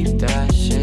ir taxa.